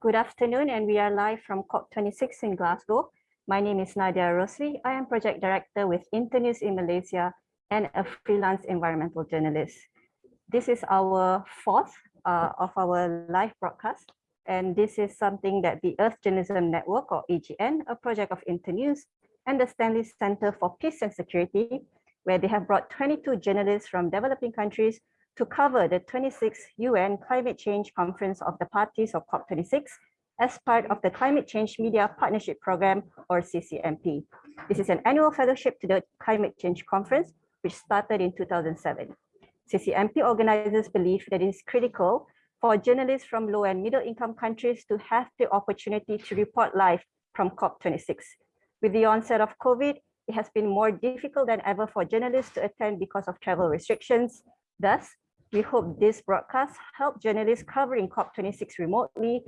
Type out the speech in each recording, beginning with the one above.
Good afternoon, and we are live from COP26 in Glasgow. My name is Nadia Rosli. I am project director with Internews in Malaysia and a freelance environmental journalist. This is our fourth uh, of our live broadcast, and this is something that the Earth Journalism Network, or EJN, a project of Internews, and the Stanley Center for Peace and Security, where they have brought 22 journalists from developing countries to cover the 26th UN Climate Change Conference of the Parties of COP26 as part of the Climate Change Media Partnership Program, or CCMP. This is an annual fellowship to the Climate Change Conference, which started in 2007. CCMP organizers believe that it is critical for journalists from low and middle income countries to have the opportunity to report live from COP26. With the onset of COVID, it has been more difficult than ever for journalists to attend because of travel restrictions. Thus, we hope this broadcast help journalists covering COP26 remotely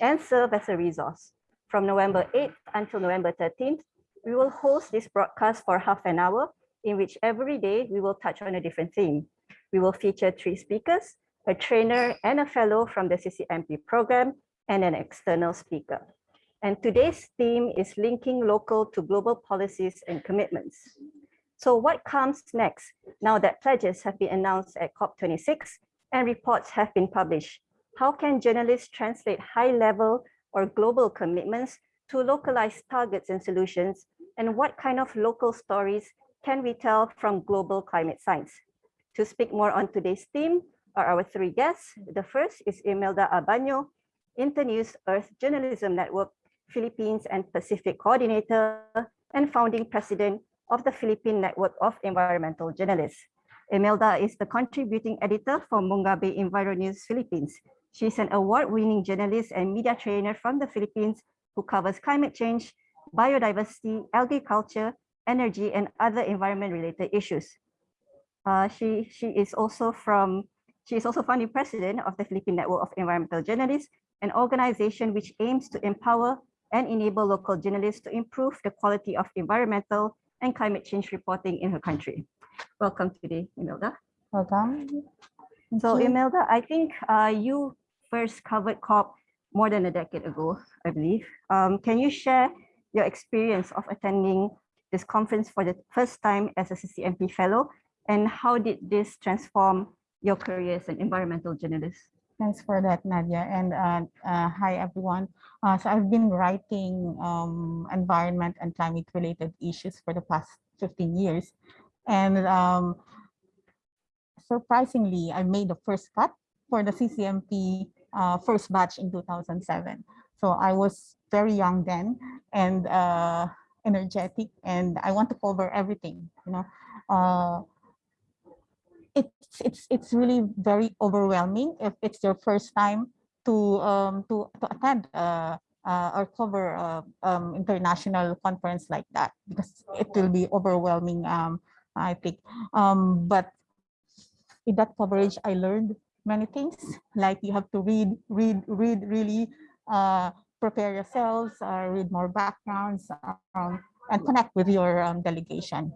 and serve as a resource. From November 8th until November 13th, we will host this broadcast for half an hour, in which every day we will touch on a different theme. We will feature three speakers, a trainer and a fellow from the CCMP program, and an external speaker. And today's theme is linking local to global policies and commitments. So what comes next now that pledges have been announced at COP26 and reports have been published? How can journalists translate high level or global commitments to localized targets and solutions? And what kind of local stories can we tell from global climate science? To speak more on today's theme are our three guests. The first is Imelda Abano, Internews Earth Journalism Network, Philippines and Pacific Coordinator and founding president of the Philippine Network of Environmental Journalists. Imelda is the contributing editor for Mongabay Environews Philippines. She's an award-winning journalist and media trainer from the Philippines who covers climate change, biodiversity, agriculture, energy, and other environment-related issues. Uh, she, she is also from she is also founding president of the Philippine Network of Environmental Journalists, an organization which aims to empower and enable local journalists to improve the quality of environmental and climate change reporting in her country. Welcome today, Imelda. Welcome. Thank so you. Imelda, I think uh, you first covered COP more than a decade ago, I believe. Um, can you share your experience of attending this conference for the first time as a CCMP fellow and how did this transform your career as an environmental journalist? Thanks for that, Nadia. And uh, uh, hi, everyone. Uh, so I've been writing um, environment and climate related issues for the past 15 years. And um, surprisingly, I made the first cut for the CCMP uh, first batch in 2007. So I was very young then and uh, energetic and I want to cover everything, you know. It's it's it's really very overwhelming if it's your first time to um to to attend uh, uh or cover uh, um international conference like that because it will be overwhelming um i think. Um but in that coverage i learned many things. Like you have to read read read really uh prepare yourselves uh, read more backgrounds um, and connect with your um, delegation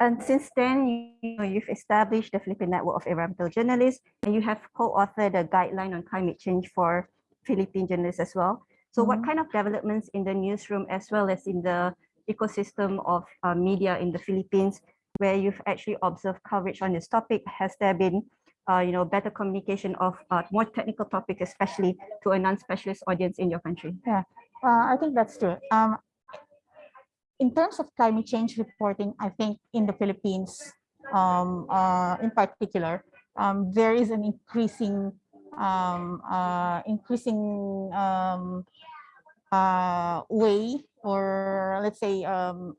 and since then, you know, you've established the Philippine Network of Environmental Journalists, and you have co-authored a guideline on climate change for Philippine journalists as well. So mm -hmm. what kind of developments in the newsroom as well as in the ecosystem of uh, media in the Philippines, where you've actually observed coverage on this topic? Has there been uh, you know, better communication of uh, more technical topics, especially to a non-specialist audience in your country? Yeah, uh, I think that's true. Um, in terms of climate change reporting, I think in the Philippines, um, uh, in particular, um, there is an increasing, um, uh, increasing um, uh, way, or let's say, um,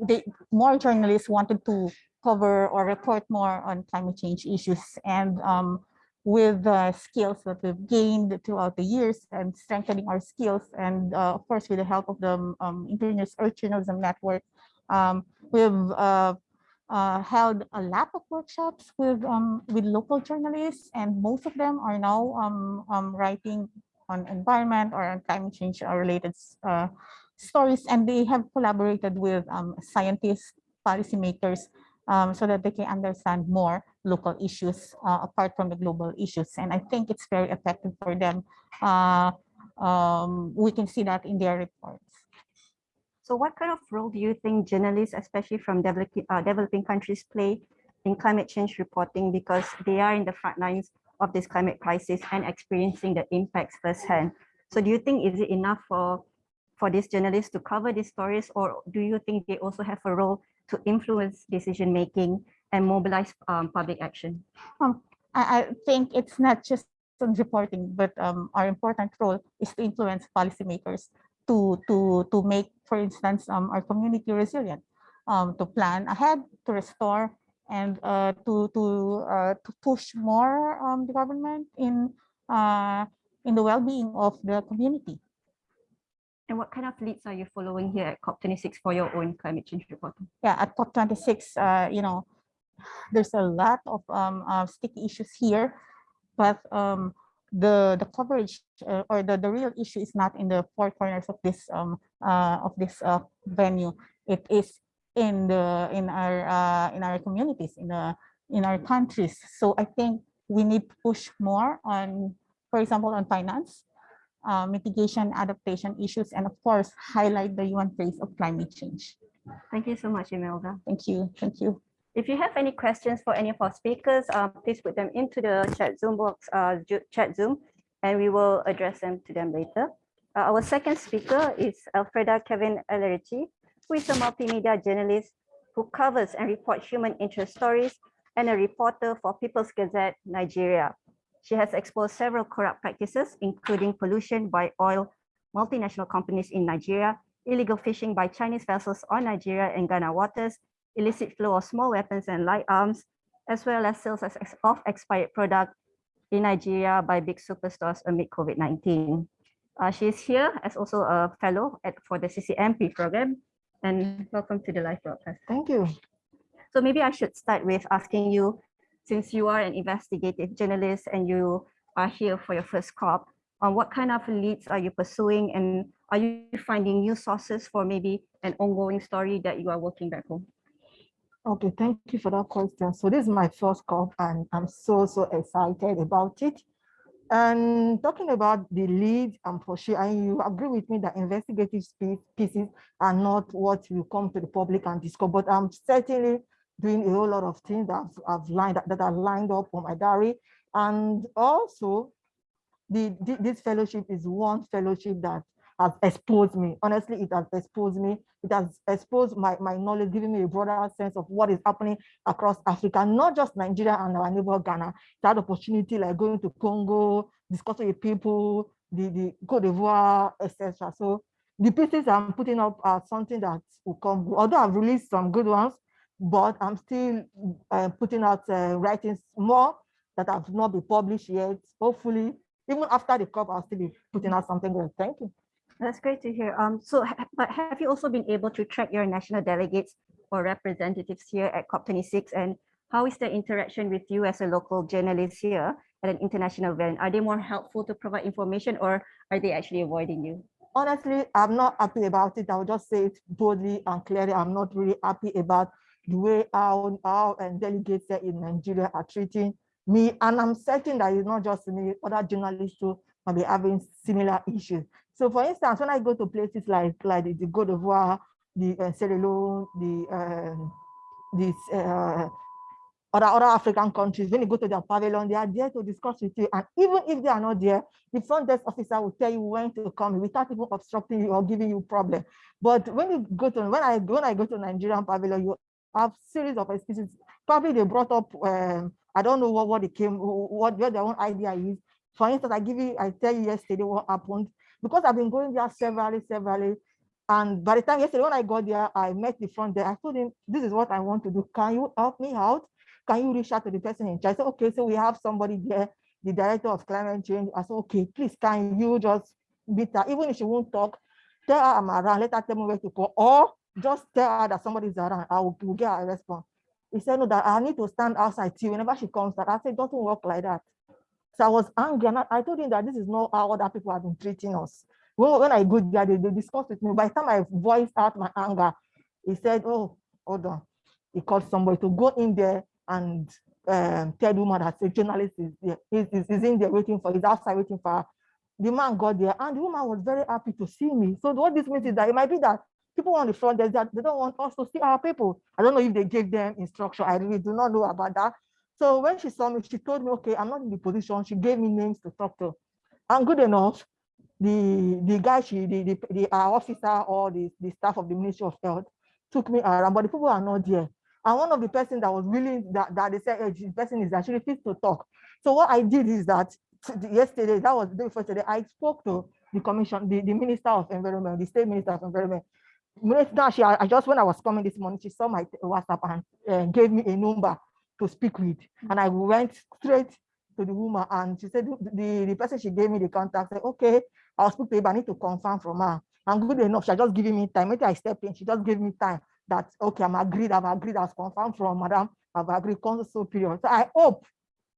they, more journalists wanted to cover or report more on climate change issues, and um, with the skills that we've gained throughout the years and strengthening our skills. And uh, of course, with the help of the um, Internews Earth Journalism Network, um, we've uh, uh, held a lot of workshops with um, with local journalists, and most of them are now um, um, writing on environment or on climate change related uh, stories, and they have collaborated with um, scientists, policymakers, so that they can understand more local issues uh, apart from the global issues. And I think it's very effective for them. Uh, um, we can see that in their reports. So what kind of role do you think journalists, especially from developing, uh, developing countries play in climate change reporting because they are in the front lines of this climate crisis and experiencing the impacts firsthand. So do you think is it enough for, for these journalists to cover these stories or do you think they also have a role to influence decision making and mobilize um, public action? Um, I, I think it's not just on reporting, but um, our important role is to influence policymakers to to to make, for instance, um, our community resilient, um, to plan ahead, to restore, and uh, to to uh, to push more um, the government in uh, in the well-being of the community. And what kind of leads are you following here at COP26 for your own climate change reporting? Yeah, at COP26, uh, you know, there's a lot of um, uh, sticky issues here, but um, the the coverage uh, or the the real issue is not in the four corners of this um uh, of this uh, venue. It is in the in our uh, in our communities in the in our countries. So I think we need to push more on, for example, on finance, uh, mitigation, adaptation issues, and of course, highlight the UN face of climate change. Thank you so much, Imelda. Thank you. Thank you. If you have any questions for any of our speakers, uh, please put them into the chat Zoom box, uh, chat Zoom, and we will address them to them later. Uh, our second speaker is Alfreda Kevin Ellerich, who is a multimedia journalist who covers and reports human interest stories and a reporter for People's Gazette, Nigeria. She has exposed several corrupt practices, including pollution by oil multinational companies in Nigeria, illegal fishing by Chinese vessels on Nigeria and Ghana waters, illicit flow of small weapons and light arms, as well as sales of expired product in Nigeria by big superstores amid COVID-19. Uh, she is here as also a fellow at, for the CCMP program. And welcome to the live broadcast. Thank you. So maybe I should start with asking you, since you are an investigative journalist and you are here for your first COP, on what kind of leads are you pursuing and are you finding new sources for maybe an ongoing story that you are working back home? Okay, thank you for that question. So this is my first call and I'm so, so excited about it. And talking about the lead, for sure, and you agree with me that investigative pieces are not what will come to the public and discover, but I'm certainly doing a whole lot of things that I've, I've lined that are lined up on my diary. And also, the, this fellowship is one fellowship that has exposed me. Honestly, it has exposed me. It has exposed my, my knowledge, giving me a broader sense of what is happening across Africa, not just Nigeria and our neighbor Ghana. That opportunity like going to Congo, discussing with people, the, the Cote d'Ivoire, etc. So the pieces I'm putting up are something that will come, although I've released some good ones, but I'm still uh, putting out uh, writings more that have not been published yet. Hopefully, even after the COP, I'll still be putting out something good. Thank you. That's great to hear. Um, so, but have you also been able to track your national delegates or representatives here at COP26? And how is the interaction with you as a local journalist here at an international event? Are they more helpful to provide information or are they actually avoiding you? Honestly, I'm not happy about it. I'll just say it boldly and clearly. I'm not really happy about the way our, our and delegates in Nigeria are treating me. And I'm certain that it's not just me, other journalists too might be having similar issues. So for instance, when I go to places like, like the, the Cote d'Ivoire, the uh, Sierra Leone, the, uh, this, uh, other, other African countries, when you go to their pavilion, they are there to discuss with you. And even if they are not there, the front desk officer will tell you when to come without even obstructing you or giving you problem. But when you go to, when I, when I go to Nigerian pavilion, you have series of excuses. Probably they brought up, um, I don't know what, what it came, what, what their own idea is. For instance, I give you, I tell you yesterday what happened because I've been going there severally, severally. And by the time yesterday, when I got there, I met the front there. I told him, this is what I want to do. Can you help me out? Can you reach out to the person in charge? I said, okay, so we have somebody there, the director of climate change. I said, okay, please, can you just meet her? Even if she won't talk, tell her I'm around, let her tell me where to go. Or just tell her that somebody's around. I will, will get a response. He said, no, that I need to stand outside too. Whenever she comes, that I said, doesn't work like that. So I was angry and I told him that this is not how other people have been treating us. Well, when I go there, they, they discuss with me. By the time I voiced out my anger, he said, oh, hold on. he called somebody to go in there and um, tell the woman that a journalist is there, is, is, is in there waiting for, is outside waiting for her. The man got there and the woman was very happy to see me. So what this means is that it might be that people on the front desk that they don't want us to see our people. I don't know if they gave them instruction. I really do not know about that. So when she saw me, she told me, okay, I'm not in the position. She gave me names to talk to. And good enough, the the guy, she the the, the our officer or the, the staff of the Ministry of Health took me around, but the people are not there. And one of the person that was willing that, that they said, hey, this person is actually fit to talk. So what I did is that yesterday, that was the day before today, I spoke to the commission, the, the Minister of Environment, the State Minister of Environment. Minister, she, I just when I was coming this morning, she saw my WhatsApp and uh, gave me a number to speak with. And I went straight to the woman and she said, the, the person she gave me the contact said, okay, I'll speak to you, but I need to confirm from her. And good enough, she just giving me time. Maybe I step in, she just gave me time that, okay, I'm agreed, I've agreed, I've confirmed from madam, I've agreed, so period. So I hope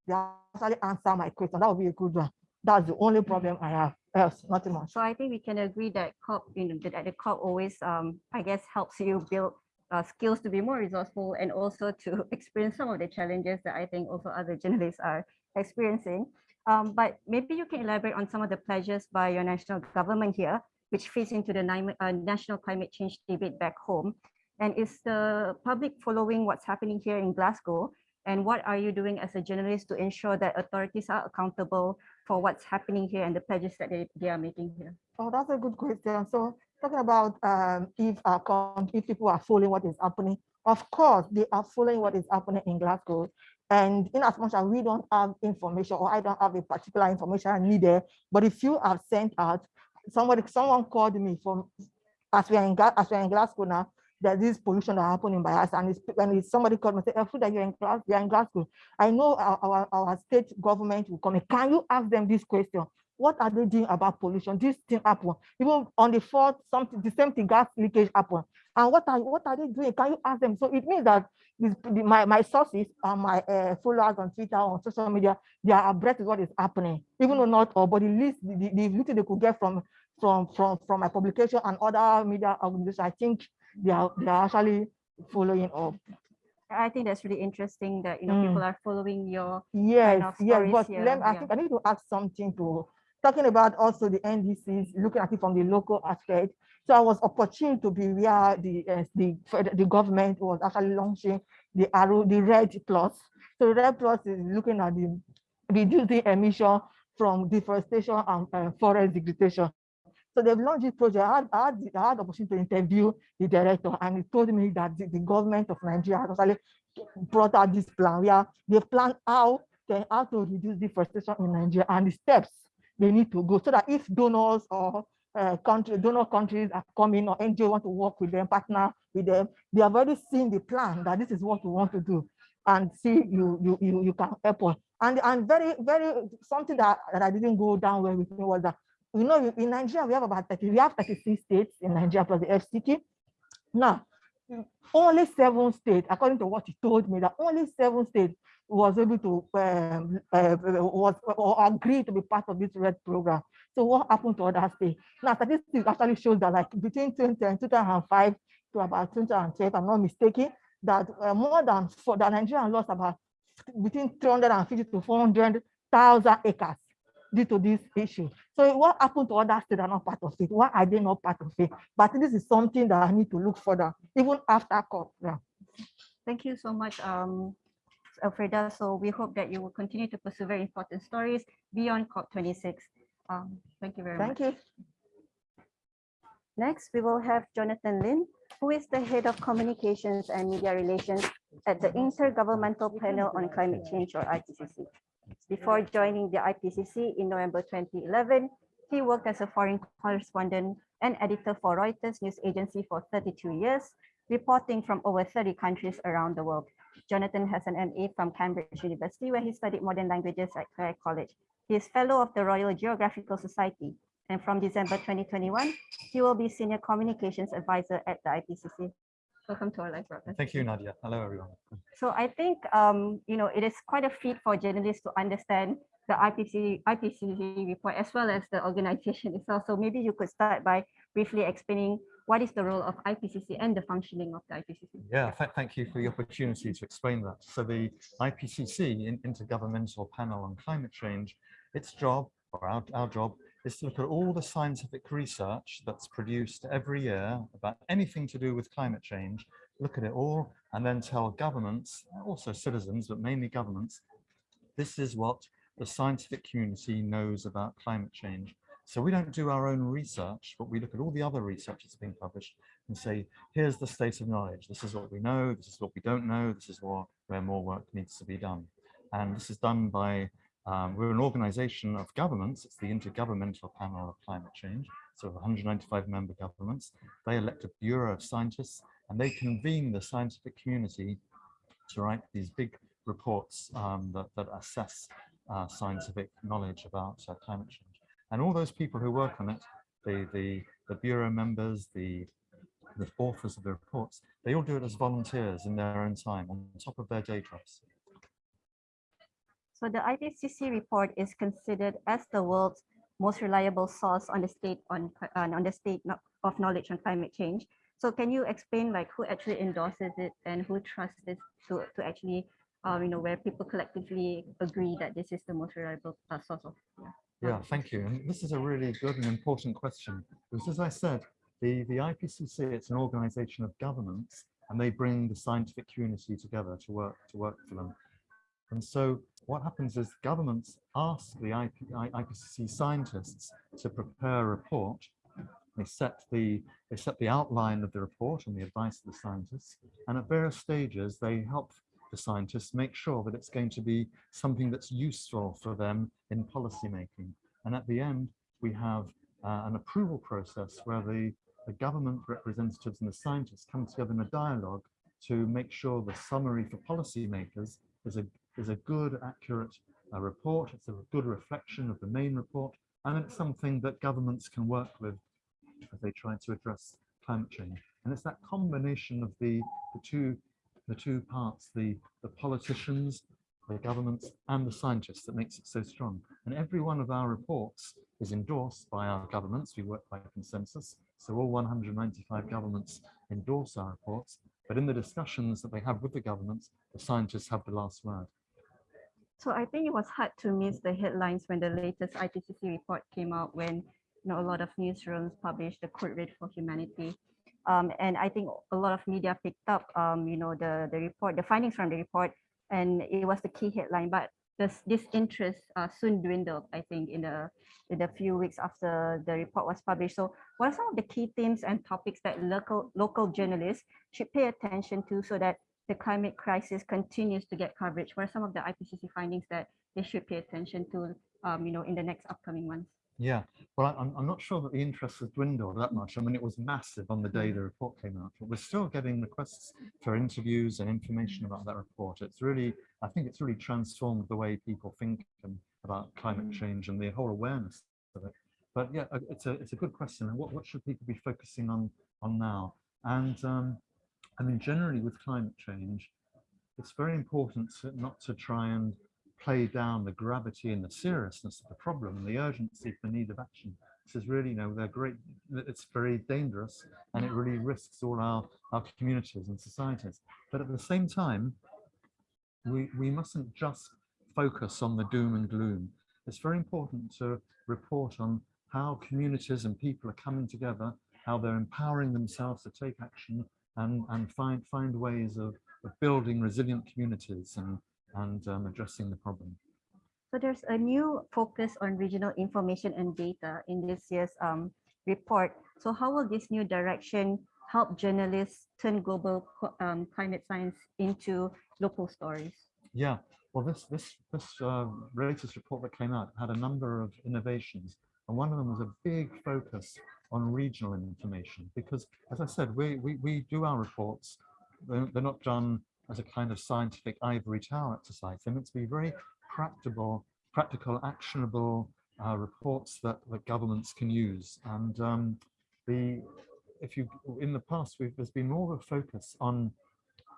they actually answer my question. That would be a good one. That's the only problem I have. Else, nothing much. So I think we can agree that COP, you know, that the COP always, um, I guess, helps you build uh, skills to be more resourceful and also to experience some of the challenges that I think also other journalists are experiencing. Um, but maybe you can elaborate on some of the pledges by your national government here, which fits into the uh, national climate change debate back home. And is the public following what's happening here in Glasgow? And what are you doing as a journalist to ensure that authorities are accountable for what's happening here and the pledges that they, they are making here? Oh, that's a good question. So talking about um, if, if people are following what is happening, of course, they are following what is happening in Glasgow. And in as much as we don't have information or I don't have a particular information needed, but if you have sent out, somebody, someone called me from, as we're in, as we're in Glasgow now, that this pollution that happening by us, and it's, when it's somebody called me say, "Food that you're in class, you're in Glasgow." I know our, our, our state government will come. In. Can you ask them this question? What are they doing about pollution? This thing happen. Even on the fourth, something the same thing gas leakage happen. And what are what are they doing? Can you ask them? So it means that this, my my sources and my uh, followers on Twitter on social media, they are abreast of what is happening. Even though not all, but the least the, the, the little they could get from from from from my publication and other media organizations, I think they are they are actually following up. I think that's really interesting that you know mm. people are following your yes, kind of yes. But here. let, I yeah. think I need to add something to talking about also the NDCs, looking at it from the local aspect. So I was opportune to be where the uh, the the government was actually launching the arrow, the REDD+. So the REDD+ is looking at the reducing emission from deforestation and uh, forest degradation. So they've launched this project. I had, I had, I had the opportunity to interview the director, and he told me that the, the government of Nigeria actually brought out this plan where they plan how, they, how to reduce deforestation in Nigeria and the steps they need to go so that if donors or uh, country, donor countries are coming or NGO want to work with them, partner with them, they have already seen the plan that this is what we want to do and see you you you, you can help us. And and very, very something that, that I didn't go down well with me was that you know, in Nigeria, we have about 30, we have 36 states in Nigeria plus the FCT. Now, only seven states, according to what he told me, that only seven states was able to um, uh, was or agree to be part of this REDD program. So what happened to other states? Now, statistics actually shows that like between 2010 2005 to about 2012, I'm not mistaken, that uh, more than for the Nigerian lost about between 350 to 400,000 acres due to this issue. So what happened to others that are not part of it? Why are they not part of it? But this is something that I need to look further, even after COP. Yeah. Thank you so much, um, Alfreda. So we hope that you will continue to pursue very important stories beyond COP26. Um, thank you very thank much. Thank you. Next, we will have Jonathan Lynn, who is the head of communications and media relations at the Intergovernmental Panel on Climate Change or IPCC. Before joining the IPCC in November 2011, he worked as a foreign correspondent and editor for Reuters news agency for 32 years, reporting from over 30 countries around the world. Jonathan has an MA from Cambridge University, where he studied modern languages at Clare College. He is fellow of the Royal Geographical Society, and from December 2021, he will be senior communications advisor at the IPCC. Welcome to our live broadcast. Thank you, Nadia. Hello, everyone. So I think, um, you know, it is quite a feat for journalists to understand the IPCC, IPCC report as well as the organization itself. So maybe you could start by briefly explaining what is the role of IPCC and the functioning of the IPCC? Yeah, th- thank you for the opportunity to explain that. So the IPCC, Intergovernmental Panel on Climate Change, its job, or our, our job, is to look at all the scientific research that's produced every year about anything to do with climate change, look at it all, and then tell governments, also citizens, but mainly governments, this is what the scientific community knows about climate change. So we don't do our own research, but we look at all the other research that's been published and say, here's the state of knowledge. This is what we know. This is what we don't know. This is what, where more work needs to be done. And this is done by, um, we're an organization of governments. It's the Intergovernmental Panel of Climate Change. So 195 member governments. They elect a bureau of scientists and they convene the scientific community to write these big reports um, that, that assess uh, scientific knowledge about uh, climate change. And all those people who work on it, the, the, the bureau members, the, the authors of the reports, they all do it as volunteers in their own time on top of their day jobs. So the IPCC report is considered as the world's most reliable source on the state on, uh, on the state of knowledge on climate change. So can you explain like who actually endorses it and who trusts this to, to actually, um, you know, where people collectively agree that this is the most reliable uh, source of yeah. Yeah, thank you. And this is a really good and important question because as I said, the, the IPCC, it's an organization of governments and they bring the scientific community together to work to work for them. And so what happens is governments ask the IP, IPCC scientists to prepare a report. They set the they set the outline of the report and the advice of the scientists. And at various stages, they help the scientists make sure that it's going to be something that's useful for them in policy making. And at the end, we have uh, an approval process where the, the government representatives and the scientists come together in a dialogue to make sure the summary for policymakers is a, is a good, accurate uh, report. It's a good reflection of the main report. And it's something that governments can work with as they try to address climate change. And it's that combination of the, the two the two parts, the, the politicians, the governments, and the scientists that makes it so strong. And every one of our reports is endorsed by our governments. We work by consensus. So all 195 governments endorse our reports. But in the discussions that they have with the governments, the scientists have the last word. So I think it was hard to miss the headlines when the latest IPCC report came out when you know a lot of newsrooms published the code red for humanity. Um, and I think a lot of media picked up um, you know the the report, the findings from the report, and it was the key headline. But this this interest uh, soon dwindled, I think, in the in the few weeks after the report was published. So what are some of the key themes and topics that local local journalists should pay attention to so that the climate crisis continues to get coverage? What are some of the IPCC findings that they should pay attention to, um, you know, in the next upcoming months? Yeah, well, I'm, I'm not sure that the interest has dwindled that much. I mean, it was massive on the day the report came out, but we're still getting requests for interviews and information about that report. It's really, I think it's really transformed the way people think and about climate change and the whole awareness of it. But yeah, uh, it's a, it's a good question. What, what should people be focusing on, on now? And um, I mean, generally with climate change, it's very important not to try and play down the gravity and the seriousness of the problem and the urgency for need of action. This is really, you know, they're great, it's very dangerous and it really risks all our, our communities and societies. But at the same time, we, we mustn't just focus on the doom and gloom. It's very important to report on how communities and people are coming together, how they're empowering themselves to take action and, and find, find ways of, of building resilient communities and, and um, addressing the problem. So there's a new focus on regional information and data in this year's um, report. So how will this new direction help journalists turn global um, climate science into local stories? Yeah, well, this this this uh, latest report that came out had a number of innovations, and one of them was a big focus on regional information. Because, as I said, we we, we do our reports; they're, they're not done as a kind of scientific ivory tower exercise. They're meant to be very practical, practical, actionable uh, reports that that governments can use. And um, the if you in the past, we've, there's been more of a focus on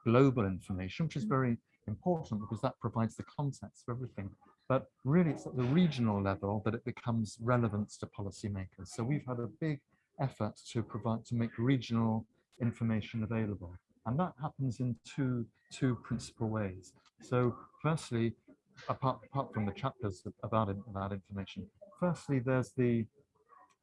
global information, which is very important because that provides the context for everything. But really, it's at the regional level that it becomes relevant to policymakers. So we've had a big effort to provide to make regional information available. And that happens in two, two principal ways. So firstly, apart, apart from the chapters about, about information, firstly, there's the,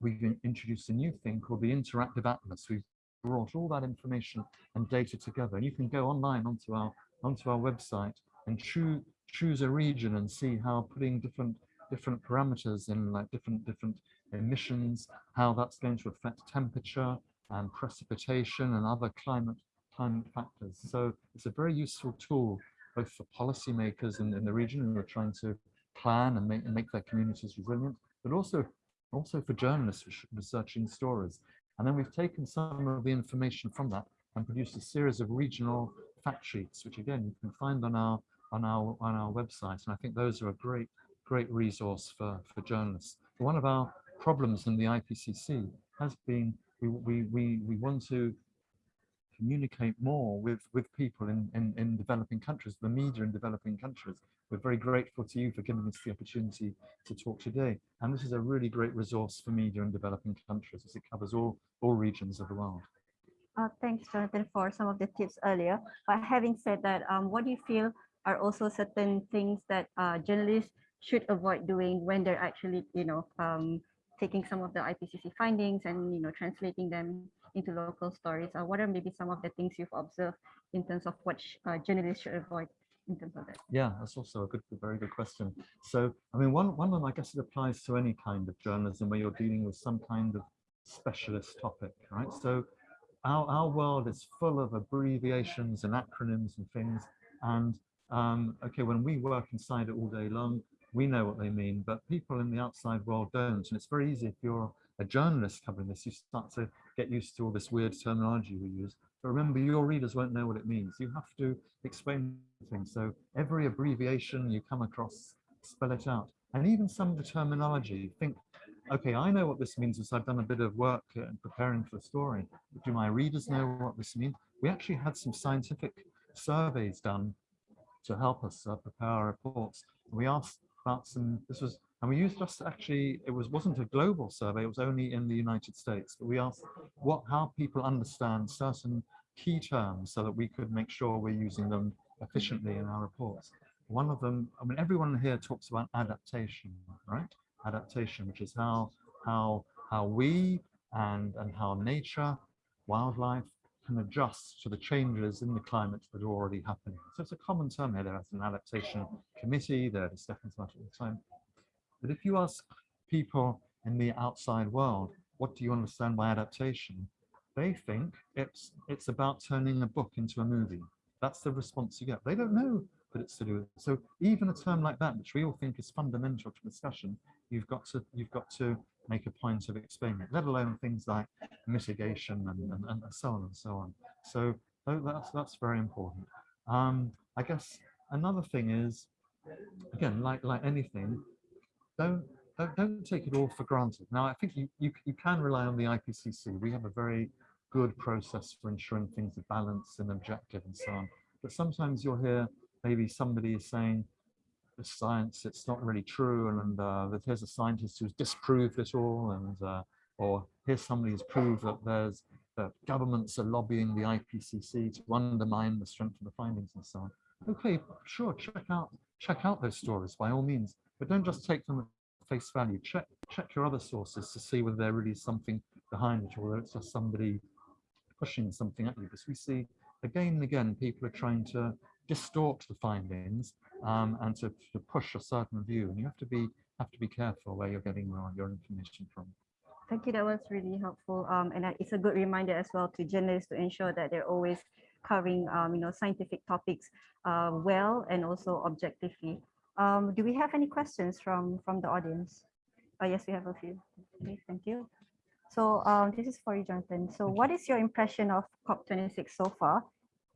we've introduced a new thing called the Interactive Atlas. We've brought all that information and data together. And you can go online onto our, onto our website and choose, choose a region and see how putting different, different parameters in like different, different emissions, how that's going to affect temperature and precipitation and other climate climate factors. So it's a very useful tool both for policymakers in, in the region who are trying to plan and make, and make their communities resilient, but also also for journalists researching stories. And then we've taken some of the information from that and produced a series of regional fact sheets, which again you can find on our on our on our website. And I think those are a great great resource for for journalists. One of our problems in the IPCC has been we we we, we want to communicate more with with people in, in in developing countries the media in developing countries we're very grateful to you for giving us the opportunity to talk today and this is a really great resource for media in developing countries as it covers all all regions of the world Uh, thanks, Jonathan, for some of the tips earlier. But having said that, um, what do you feel are also certain things that uh, journalists should avoid doing when they're actually, you know, um, taking some of the IPCC findings and, you know, translating them into local stories? Or what are maybe some of the things you've observed in terms of what uh, journalists should avoid in terms of that? Yeah, that's also a good, very good question. So, I mean, one, one of them, I guess it applies to any kind of journalism where you're dealing with some kind of specialist topic, right? So our, our world is full of abbreviations and acronyms and things. And um, okay, when we work inside it all day long, we know what they mean, but people in the outside world don't. And it's very easy if you're a journalist covering this, you start to get used to all this weird terminology we use. But remember, your readers won't know what it means. You have to explain things. So every abbreviation you come across, spell it out. And even some of the terminology, think, okay, I know what this means as I've done a bit of work uh, preparing for the story. Do my readers know what this means? We actually had some scientific surveys done to help us uh, prepare our reports. We asked about some, this was, and we used just actually, it was, wasn't a global survey, it was only in the United States, but we asked what, how people understand certain key terms so that we could make sure we're using them efficiently in our reports. One of them, I mean, everyone here talks about adaptation, right? Adaptation, which is how, how, how we and, and how nature, wildlife can adjust to the changes in the climate that are already happening. So it's a common term here. There's an adaptation committee, they're discussing about it all the time. But if you ask people in the outside world, what do you understand by adaptation? They think it's it's about turning a book into a movie. That's the response you get. They don't know that it's to do with. So even a term like that, which we all think is fundamental to discussion, you've got to you've got to make a point of explaining it, let alone things like mitigation and, and, and so on and so on. So that's that's very important. Um, I guess another thing is, again, like like anything, don't don't, don't take it all for granted. Now, I think you, you you can rely on the IPCC. We have a very good process for ensuring things are balanced and objective and so on. But sometimes you'll hear maybe somebody is saying the science it's not really true and, and uh, that here's a scientist who's disproved it all and uh, or here's somebody who's proved that there's that governments are lobbying the IPCC to undermine the strength of the findings and so on. Okay, sure, check out check out those stories by all means, but don't just take them at face value. Check check your other sources to see whether there really is something behind it or whether it's just somebody pushing something at you. Because we see again and again people are trying to distort the findings um, and to, to push a certain view, and you have to be have to be careful where you're getting your, your information from. Thank you. That was really helpful. Um, and it's a good reminder as well to journalists to ensure that they're always covering, um, you know, scientific topics uh, well and also objectively. Um, do we have any questions from from the audience? Oh, yes, we have a few. Okay, thank you. So um, this is for you, Jonathan. So what is your impression of COP26 so far?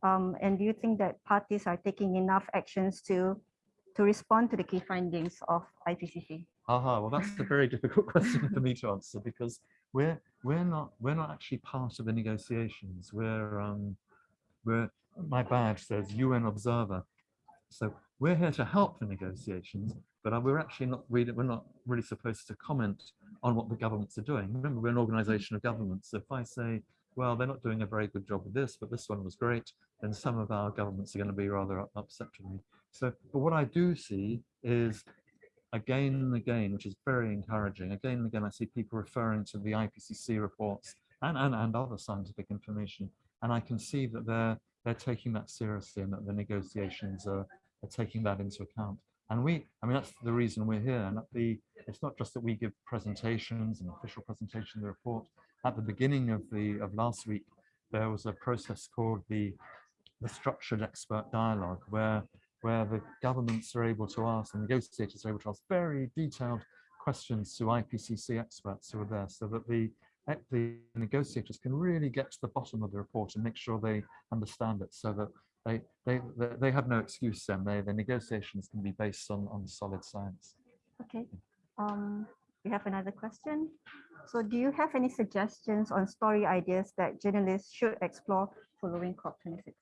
Um, and do you think that parties are taking enough actions to to respond to the key findings of IPCC? Aha, well, that's a very difficult question for me to answer because we're we're not we're not actually part of the negotiations. We're um we're my badge says UN observer, so we're here to help the negotiations, but uh, we're actually not really we're not really supposed to comment on what the governments are doing. Remember, we're an organization of governments. So if I say, well, they're not doing a very good job with this, but this one was great, then some of our governments are going to be rather upset with me. So, but what I do see is again and again, which is very encouraging, again and again, I see people referring to the IPCC reports and, and, and other scientific information. And I can see that they're, they're taking that seriously and that the negotiations are, are taking that into account. And we, I mean, that's the reason we're here. And the, it's not just that we give presentations and official presentation of the report. At the beginning of the of last week, there was a process called the, the structured expert dialogue, where where the governments are able to ask, and negotiators are able to ask very detailed questions to IPCC experts who are there, so that the the negotiators can really get to the bottom of the report and make sure they understand it, so that they they they, they have no excuse then. They the negotiations can be based on on solid science. Okay, um, we have another question. So do you have any suggestions on story ideas that journalists should explore following COP26?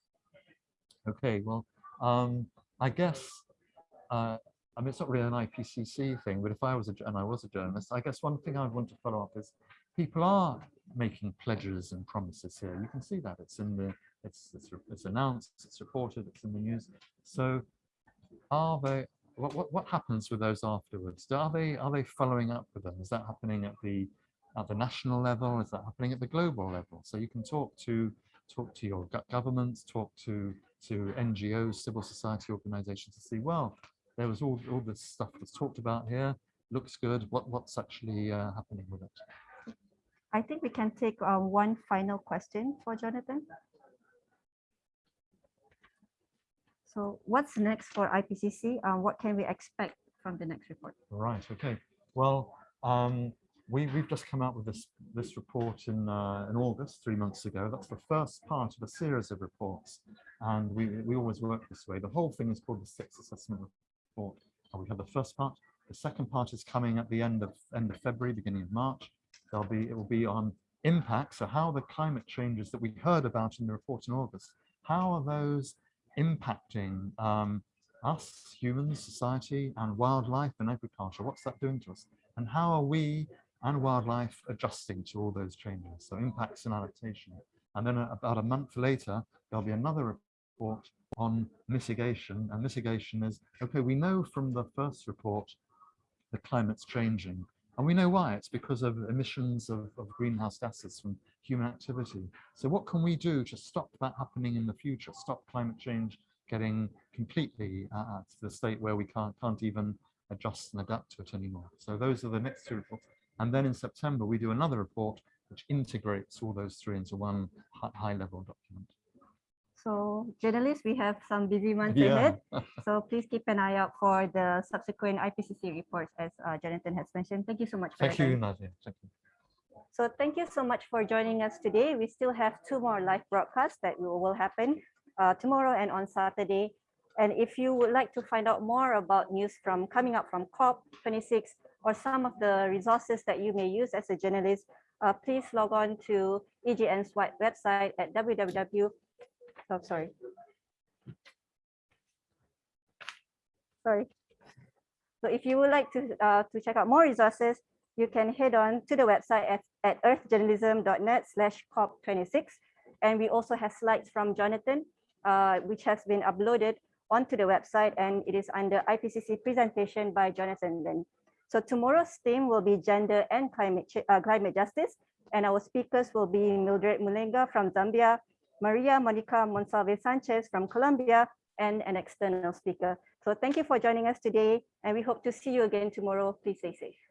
Okay, well, um, I guess, uh, I mean, it's not really an IPCC thing, but if I was a, and I was a journalist, I guess one thing I'd want to follow up is people are making pledges and promises here. You can see that it's in the, it's, it's, it's announced, it's reported, it's in the news. So are they, what, what, what happens with those afterwards? Are they, are they following up with them? Is that happening at the, at the national level? Is that happening at the global level? So you can talk to, talk to your governments, talk to to NGOs, civil society organizations to see, well, there was all, all this stuff that's talked about here, looks good, what, what's actually uh, happening with it? I think we can take uh, one final question for Jonathan. So what's next for IPCC? Um, what can we expect from the next report? Right, okay. Well, um, we, we've just come out with this, this report in, uh, in August, three months ago. That's the first part of a series of reports. And we, we always work this way. The whole thing is called the sixth assessment report. And we have the first part. The second part is coming at the end of end of February, beginning of March. There'll be it will be on impact. So how the climate changes that we heard about in the report in August, how are those impacting um, us, humans, society, and wildlife and agriculture? What's that doing to us? And how are we and wildlife adjusting to all those changes? So impacts and adaptation. And then about a month later, there'll be another report on mitigation. And mitigation is, okay, we know from the first report the climate's changing. And we know why. It's because of emissions of, of greenhouse gases from human activity. So what can we do to stop that happening in the future? Stop climate change getting completely uh, to the state where we can't, can't even adjust and adapt to it anymore. So those are the next two reports. And then in September, we do another report which integrates all those three into one high-level document. So journalists, we have some busy months Yeah. ahead. So please keep an eye out for the subsequent IPCC reports as uh, Jonathan has mentioned. Thank you so much. Thank you. Nadia. Thank you. So thank you so much for joining us today. We still have two more live broadcasts that will will happen uh, tomorrow and on Saturday. And if you would like to find out more about news from coming up from COP26 or some of the resources that you may use as a journalist, uh, please log on to EJN's website at www. Oh, sorry. Sorry. So if you would like to, uh, to check out more resources, you can head on to the website at, at earthjournalism.net slash COP26. And we also have slides from Jonathan, uh, which has been uploaded onto the website and it is under IPCC presentation by Jonathan Lynn. So tomorrow's theme will be gender and climate, uh, climate justice. And our speakers will be Mildred Mulenga from Zambia, Maria Monica Monsalve Sanchez from Colombia, and an external speaker. So thank you for joining us today, and we hope to see you again tomorrow. Please stay safe.